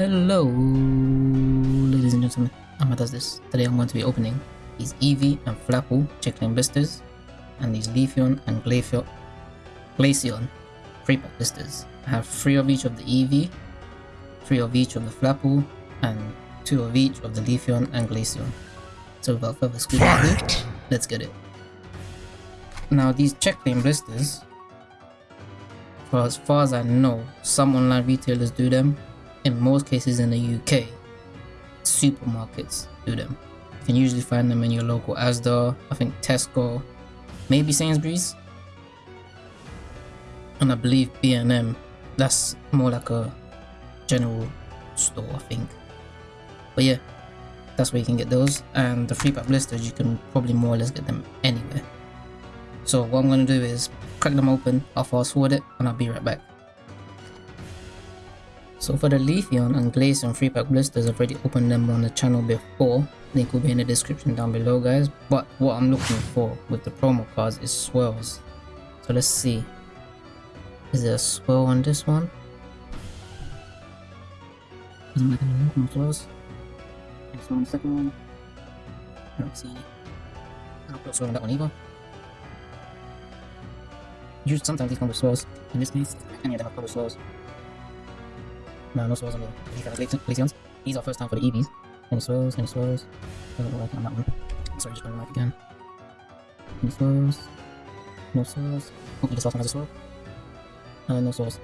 Hello, ladies and gentlemen. Amma does this. Today I'm going to be opening these Eevee and Flapple check lane blisters and these Leafeon and Glaceon, Glaceon free pack blisters. I have three of each of the Eevee, three of each of the Flapple, and two of each of the Leafeon and Glaceon. So without further ado, let's get it. Now these check lane blisters, for as far as I know, some online retailers do them in most cases in the UK, supermarkets do them. You can usually find them in your local Asda, I think Tesco, maybe Sainsbury's, and I believe B&M. That's more like a general store, I think. But yeah, that's where you can get those. And the free pack blisters, you can probably more or less get them anywhere. So what I'm gonna do is crack them open, I'll fast forward it, and I'll be right back. So for the Leafeon and Glaceon free pack blisters, I've already opened them on the channel before. Link will be in the description down below guys. But what I'm looking for with the promo cards is swirls. So let's see. Is there a swirl on this one? Doesn't make any no swirls. Next one, second one. I don't see any. I don't put a swirl on that one either. Usually sometimes these come with swirls. In this case, any of them have come with swirls. No, no swirls on the Glaceons. These are first time for the Eevees. Any swirls? Any swirls? Doesn't like on that one. Sorry, just putting the again. Any swirls? No swirls. Hopefully this last one has a swirl. Uh, no swirls.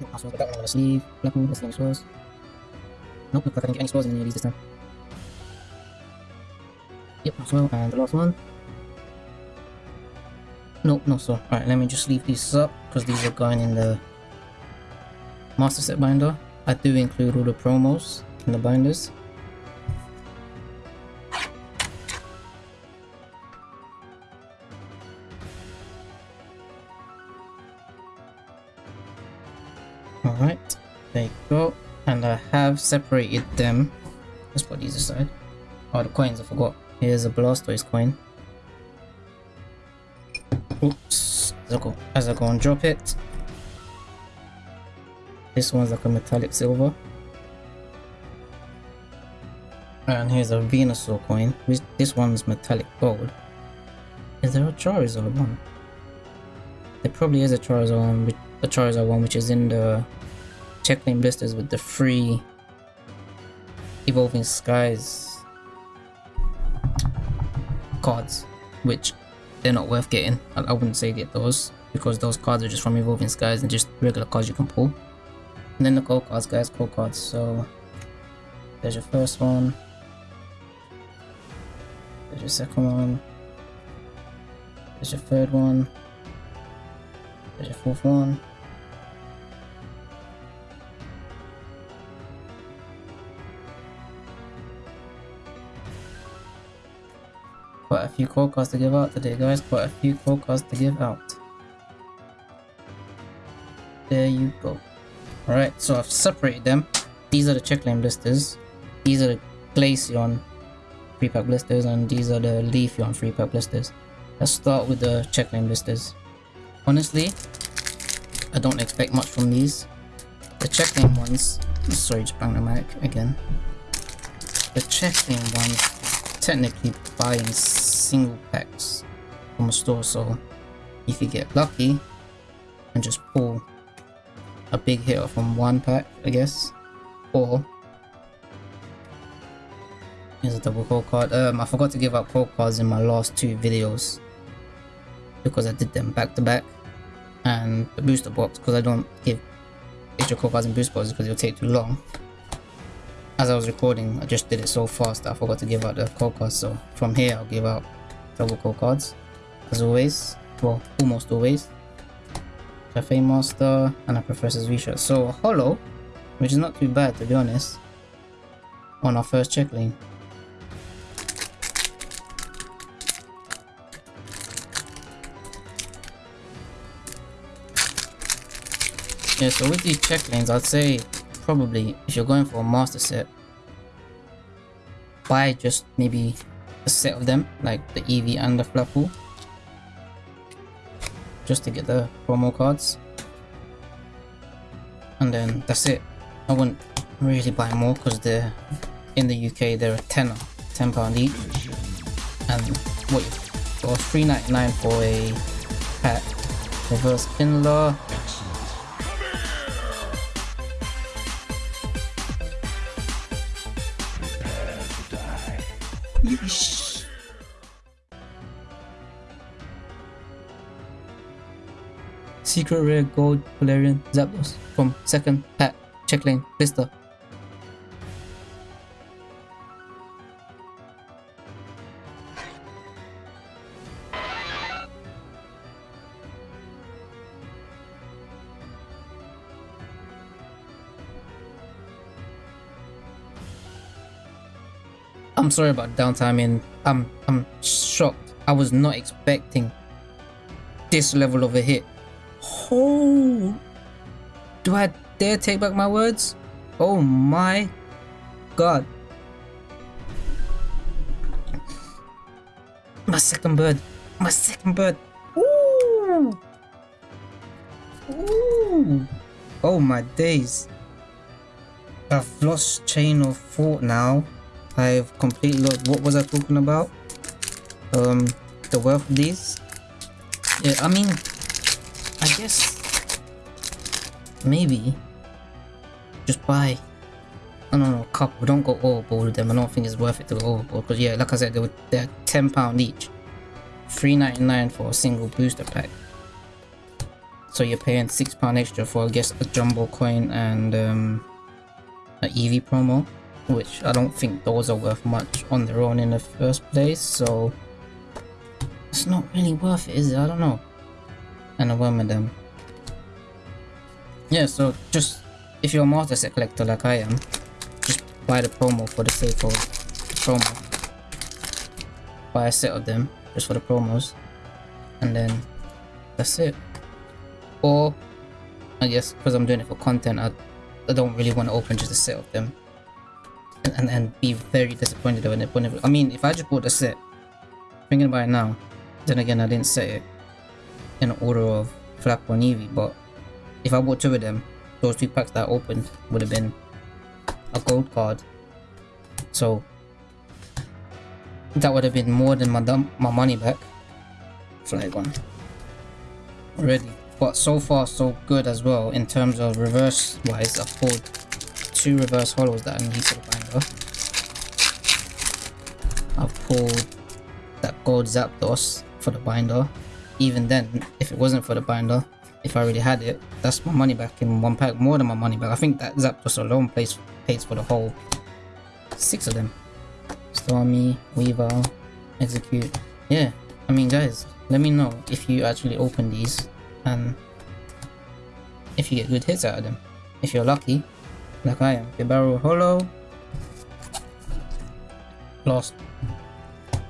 No swirls, but that one on the sleeve. Black one, let's see any swirls. Nope, look like I didn't get any swirls in any of these this time. Yep, no swirl. And the last one. Nope, no swirl. Alright, let me just leave these up, because these are going in the master set binder. I do include all the promos in the binders. Alright, there you go. And I have separated them. Let's put these aside. Oh, the coins, I forgot. Here's a Blastoise coin. Oops. As I go, as I go and drop it, this one's like a metallic silver. And here's a Venusaur coin. This one's metallic gold. Is there a Charizard one? There probably is a Charizard one, a Charizard one which is in the check lane blisters with the free Evolving Skies cards, which they're not worth getting. I, I wouldn't say get those because those cards are just from Evolving Skies and just regular cards you can pull. And then the code cards, guys, code cards. So there's your first one. There's your second one. There's your third one. There's your fourth one. Quite a few code cards to give out today, guys. Quite a few code cards to give out. There you go. Alright, so I've separated them. These are the check lane blisters. These are the Glaceon free pack blisters and these are the Leafeon free pack blisters. Let's start with the check lane blisters. Honestly, I don't expect much from these. The check lane ones, sorry just bang the mic again. The check lane ones technically buying single packs from a store so if you get lucky and just pull a big hit from one pack, I guess. Or here's a double code card. Um, I forgot to give out code cards in my last two videos because I did them back to back. And the booster box because I don't give extra code cards in booster boxes because it'll take too long. As I was recording, I just did it so fast I forgot to give out the code cards. So from here, I'll give out double code cards as always. Well, almost always. Cafe Master, and a Professor's Research. So Hollow, which is not too bad to be honest, on our first check lane. Yeah, so with these check lanes, I'd say probably if you're going for a master set, buy just maybe a set of them, like the Eevee and the Flapple just to get the promo cards and then that's it I wouldn't really buy more because they're in the UK they're a tenner, ten pound each. And wait, it was three ninety nine for a pack. Reverse Pinler. Yeesh. Secret Rare Gold Galarian Zapdos from second pack check lane blister. I'm sorry about downtime and I'm I'm shocked. I was not expecting this level of a hit. Oh, do I dare take back my words? Oh my god. My second bird. My second bird. Ooh. Ooh. Oh my days. I've lost chain of thought now. I've completely lost what was I talking about? Um the wealth of these? Yeah, I mean I guess. Maybe. Just buy I don't know a couple. Don't go overboard with them. I don't think it's worth it to go overboard because yeah like I said they were they're 10 pound each. 3.99 for a single booster pack. So you're paying six pound extra for I guess a jumbo coin and um an Eevee promo which I don't think those are worth much on their own in the first place so it's not really worth it is it? I don't know and a them. Yeah so just if you're a set collector like I am just buy the promo for the sake of the promo. Buy a set of them just for the promos and then that's it. Or I guess because I'm doing it for content I, I don't really want to open just a set of them. And, and, and be very disappointed when it whenever I mean if I just bought a set thinking about it now then again I didn't set it in order of Flap or Eevee but if I bought two of them those two packs that I opened would have been a gold card. So that would have been more than my my money back. Flag one already. But so far so good as well in terms of reverse wise I've pulled two reverse hollows that I need for the binder I've pulled that gold Zapdos for the binder even then if it wasn't for the binder if I already had it that's my money back in one pack more than my money back. I think that Zapdos alone pays, pays for the whole six of them. Stormy, Weaver, Execute. Yeah I mean guys let me know if you actually open these and if you get good hits out of them. If you're lucky like I am. Bibarel Hollow. Lost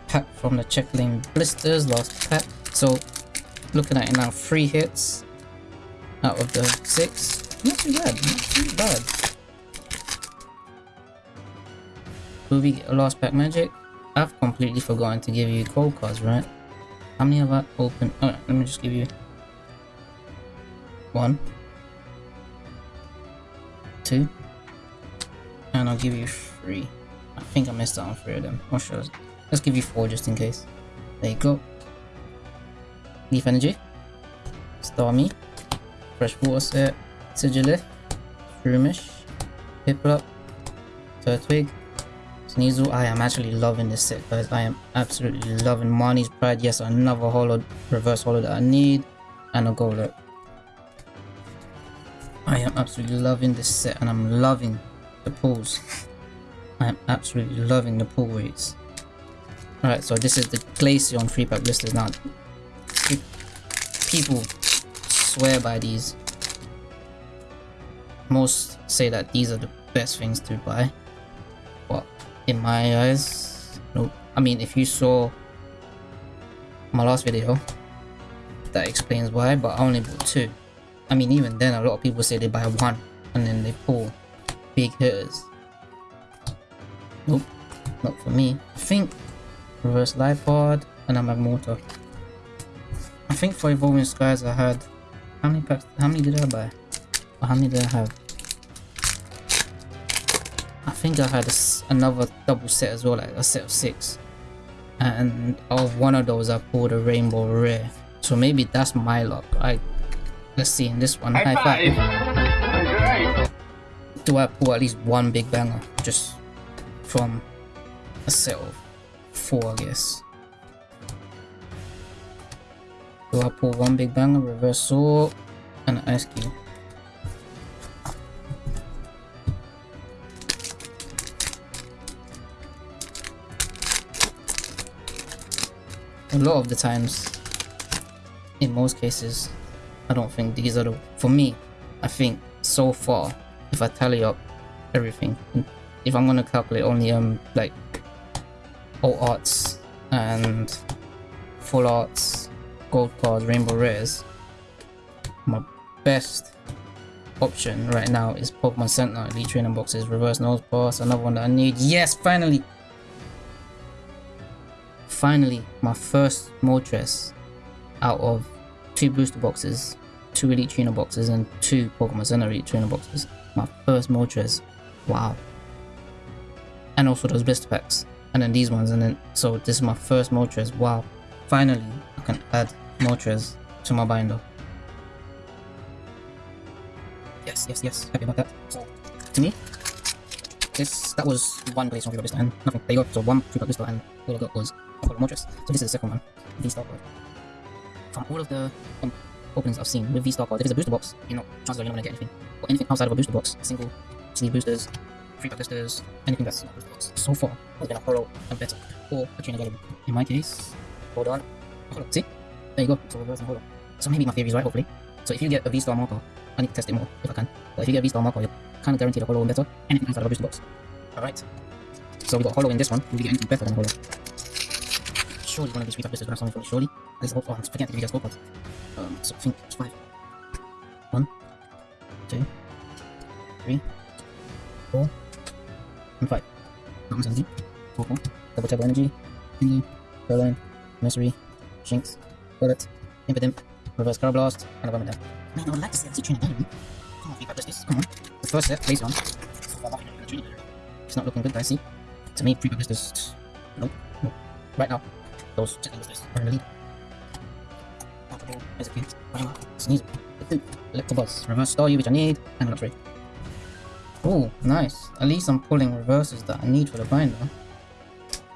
pack from the check lane blisters last pack. So looking at it now three hits out of the six. Not too bad not too bad. Will we get a last pack magic? I've completely forgotten to give you code cards right? How many have I opened? Oh, let me just give you one two and I'll give you three. I think I missed out on three of them. Not sure. Let's give you four just in case. There you go Leaf Energy, Stormy, Fresh Water Set, Sigilyph, Shroomish, Piplup, Turtwig, Sneasel. I am actually loving this set guys. I am absolutely loving Marnie's Pride. Yes, another hollow, reverse hollow that I need, and a Golett. I am absolutely loving this set and I'm loving the pulls. I am absolutely loving the pull rates. Alright, so this is the Glaceon free pack blisters now people swear by these. Most say that these are the best things to buy. But in my eyes, nope. I mean, if you saw my last video, that explains why, but I only bought two. I mean, even then, a lot of people say they buy one and then they pull big hitters. Nope, not for me. I think reverse life pod and I'm a Magmortar. I think for Evolving Skies I had... How many packs... How many did I buy? Or how many did I have? I think I had a another double set as well, like a set of six. And of one of those, I pulled a rainbow rare. So maybe that's my luck. I let's see in this one. High, High five. Alright. Do I pull at least one big banger just from a set of four, I guess? Do I pull one big banger, reverse sword, and an ice cube? A lot of the times, in most cases, I don't think these are the. For me, I think so far, if I tally up everything, if I'm gonna calculate only um like all arts and full arts, gold cards, rainbow rares, my best option right now is Pokemon Center, Elite Training Boxes, Reverse Nose Pass, another one that I need. Yes, finally! Finally, my first Moltres out of two booster boxes, two Elite Trainer boxes, and two Pokemon Center Elite Trainer boxes. My first Moltres. Wow. And also those blister packs. And then these ones, and then so this is my first Moltres. Wow. Finally, I can add Moltres to my binder. Yes, yes, yes. Happy about that. So, to me, this that was one place on Vista and nothing. There you go. So one Vista and all I got was a of Moltres. So this is the second one. V Star card. From all of the um, openings I've seen with V Star card, if it's a booster box, you know, chances are you're not gonna get anything. But anything outside of a booster box, single sleeve boosters, free pack boosters, anything that's not a booster box, so far has been a holo and better or a trainer gallery. In my case, hold on. A holo. See? There you go. So. So maybe my theory is right, hopefully. So if you get a V Star marker, I need to test it more if I can. But if you get a V Star marker, you're kind of guaranteed a holo and better. Anything outside of a booster box. Alright. So we got hollow in this one. Will we get anything better than hollow? Surely one of these pack boosters will have something for me. Surely. There's a oh, I'm forgetting to give you guys scorecards. Um, so I think it's five. One, two, three, four, and five. Mountains energy, four, four. Double turbo energy, Hindu, Berlin, Mercery, Shinx, Bullet, Impidimp, Reverse Curl Blast, and a Bomber down. Man, I would like to see a Trainer Gallery. Come on, pack boosters. Come on. The first set, place on. It's not looking good, guys. See? To me, pack boosters. Nope. nope. Right now, those boosters are in the lead. Execute, sneeze, Electabuzz, reverse star you which I need, and an upgrade. Oh, nice. At least I'm pulling reverses that I need for the binder.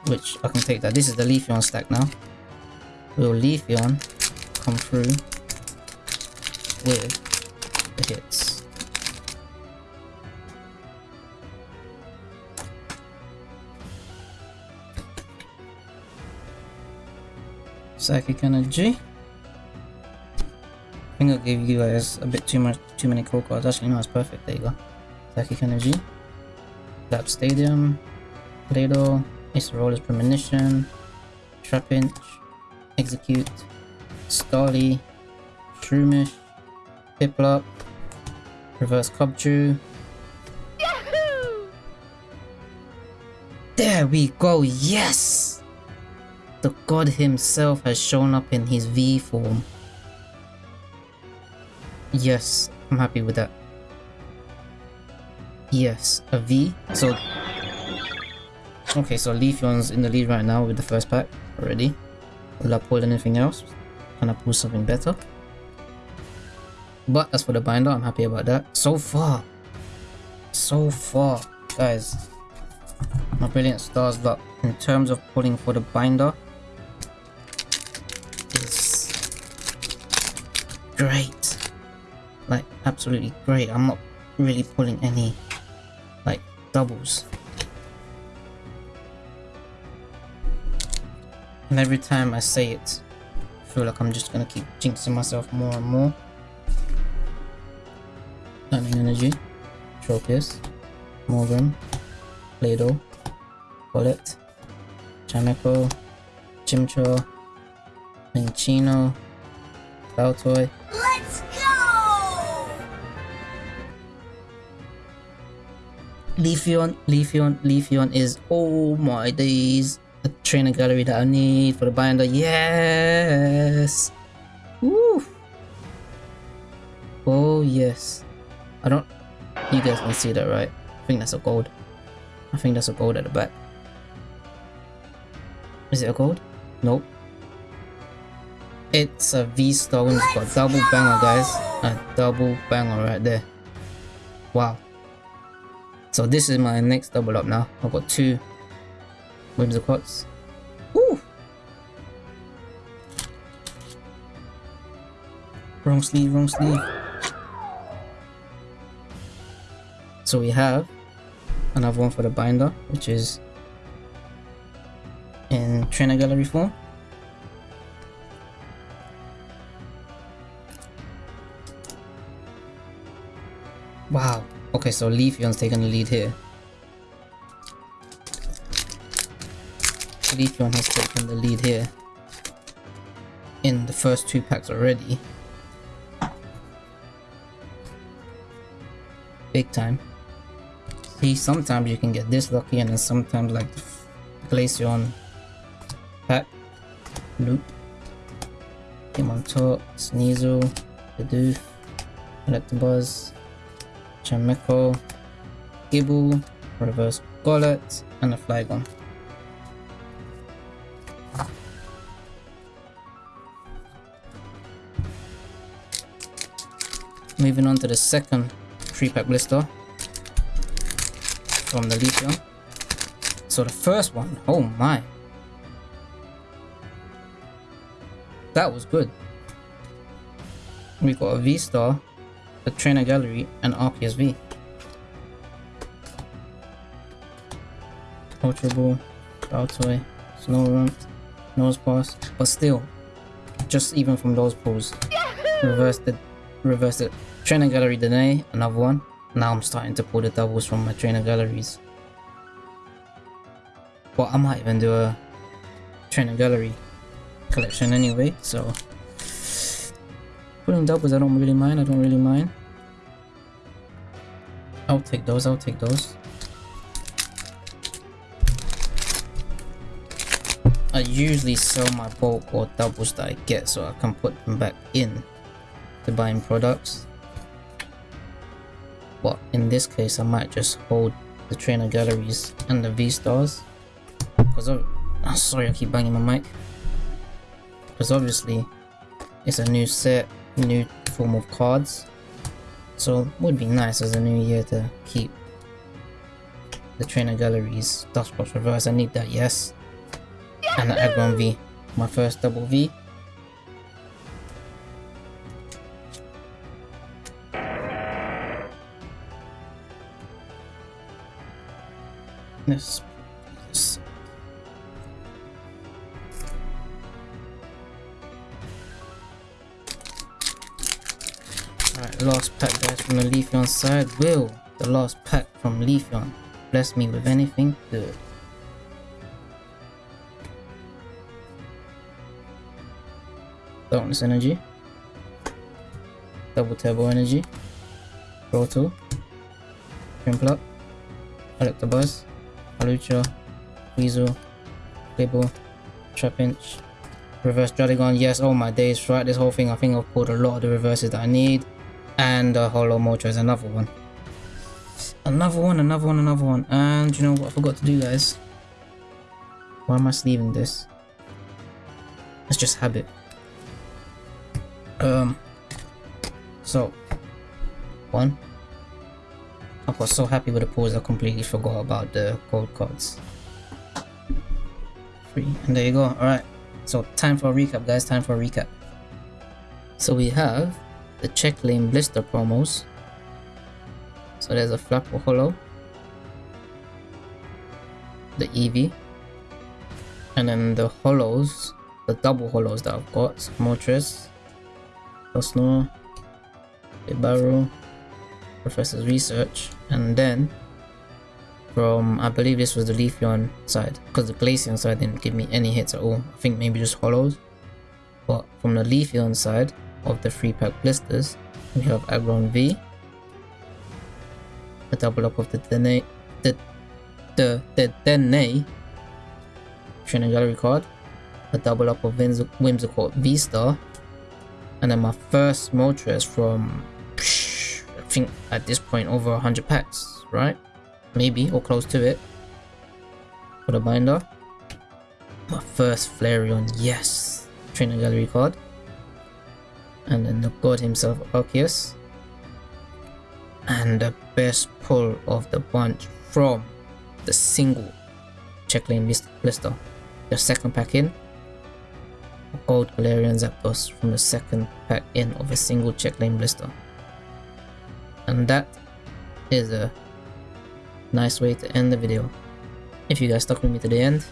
Which I can take that. This is the Leafeon stack now. Will Leafeon come through with the hits? Psychic Energy. I think I gave you guys a bit too much, too many code cards. Actually, no, it's perfect. There you go. Psychic Energy. Lap Stadium. Play-Doh. Acerola's Premonition. Trapinch. Execute. Starly. Shroomish. Piplup. Reverse Cubchoo. There we go, yes! The god himself has shown up in his V form. Yes, I'm happy with that. Yes, a V. So, okay, so Leafeon's in the lead right now with the first pack already. Will I pull anything else? Can I pull something better? But as for the binder, I'm happy about that. So far, so far, guys, my brilliant stars luck in terms of pulling for the binder is great like absolutely great i'm not really pulling any like doubles and every time i say it i feel like i'm just gonna keep jinxing myself more and more lightning energy tropius morgan play-doh bullet Chameco, Chimchar, Minccino, Baltoy, Let's go! Leafeon, Leafeon, Leafeon is oh my days. Trainer gallery that I need for the binder. Yes. Woo. Oh yes. I don't. You guys can see that, right? I think that's a gold. I think that's a gold at the back. Is it a gold? Nope. It's a V-Star Whimsicott. Double banger, guys. A double banger right there. Wow. So this is my next double up now. I've got two Whimsicots. Woo! Wrong sleeve, wrong sleeve. So we have another one for the binder, which is in trainer gallery form. Wow. Okay, so Leafeon's taking the lead here. Leafeon has taken the lead here. In the first two packs already. Big time. See, sometimes you can get this lucky and then sometimes like the Glaceon pack, loop, Came on top, Sneasel, Bidoof, Electabuzz, Chameko, Gible, Reverse Golett, and a Flygon. Moving on to the second 3-pack blister from the Leafeon. So the first one, oh my. That was good. We got a V-Star, a Trainer Gallery, and Arceus V. Ultra Ball, Baltoy, Snorunt, Nosepass, but still, just even from those pulls, reverse the, reverse the Trainer Gallery today, another one. Now I'm starting to pull the doubles from my Trainer Galleries. But I might even do a Trainer Gallery collection anyway, so pulling doubles I don't really mind, I don't really mind. I'll take those, I'll take those. I usually sell my bulk or doubles that I get so I can put them back in to buying products. But in this case I might just hold the trainer galleries and the V-stars. Because of oh, ah, sorry I keep banging my mic. Because obviously it's a new set, new form of cards. So it would be nice as a new year to keep the trainer galleries, Dusknoir reverse, I need that, yes. And the Aggron V, my first double V. This, this. Alright, last pack guys from the Leafeon side. Will the last pack from Leafeon bless me with anything good? Darkness Energy. Double Turbo Energy. Roto. Shrimplup. Electabuzz. Alucha. Weasel. Cable. Trapinch. Reverse Dragon. Yes, oh my days. Throughout this whole thing, I think I've pulled a lot of the reverses that I need. And a Holo Mocho is another one. Another one, another one, another one. And you know what I forgot to do, guys? Why am I sleeving this? It's just habit. Um. So, one. I was so happy with the pose I completely forgot about the gold cards. Three, and there you go. All right. So time for a recap, guys. Time for a recap. So we have the check lane blister promos. So there's a Flapple Hollow, the Eevee, and then the hollows, the double hollows that I've got, Moltres, Dusknoir, Bibarel, Professor's Research, and then from, I believe this was the Leafeon side, because the Glaceon side didn't give me any hits at all, I think maybe just hollows. But from the Leafeon side of the 3 pack blisters, we have Aggron V, a double up of the Dene, the, the, the Dene Trainer Gallery card, a double up of Whimsicott V-Star, and then my first Moltres from think at this point over 100 packs right maybe or close to it for the binder. My first Flareon, yes! Trainer Gallery card. And then the god himself, Arceus. And the best pull of the bunch from the single check lane blister. The second pack in. Gold Galarian Zapdos from the second pack in of a single check lane blister. And that is a nice way to end the video. If you guys stuck with me to the end,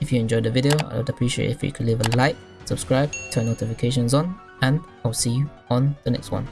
if you enjoyed the video, I would appreciate if you could leave a like, subscribe, turn notifications on, and I'll see you on the next one.